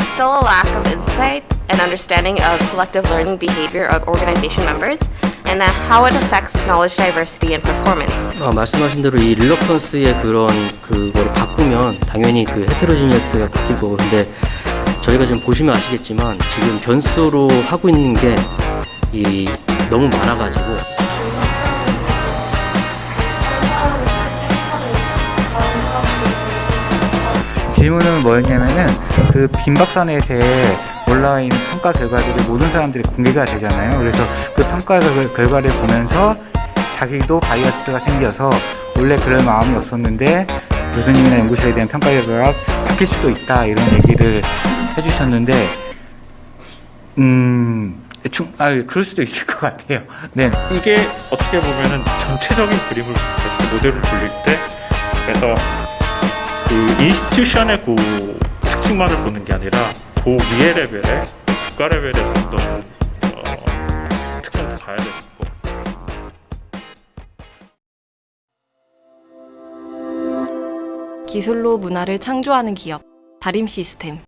still a lack of insight and understanding of selective learning behavior of organization members and how it affects knowledge diversity and performance. 아, 말씀하신 대로 이 릴럭턴스의 그런 그거를 바꾸면 당연히 그 헤테로지니어스가 바뀔 거고 근데 저희가 지금 보시면 아시겠지만 지금 변수로 하고 있는 게 이 너무 많아가지고 질문은 뭐였냐면은 그 빈박산넷에 올라와 있는 평가 결과들을 모든 사람들이 공개가 되잖아요. 그래서 그 평가 결- 결과를 보면서 자기도 바이어스가 생겨서 원래 그럴 마음이 없었는데 교수님이나 연구실에 대한 평가 결과가 바뀔 수도 있다 이런 얘기를 해주셨는데 음, 충, 아, 그럴 수도 있을 것 같아요. 네. 이게 어떻게 보면은 전체적인 그림을 봤을 때 모델을 돌릴 때 그래서 그 institution의 그 특징만을 보는 게 아니라 그 위에 레벨에 국가 레벨에 좀더 어, 특성도 봐야 되고. 기술로 문화를 창조하는 기업 다림 시스템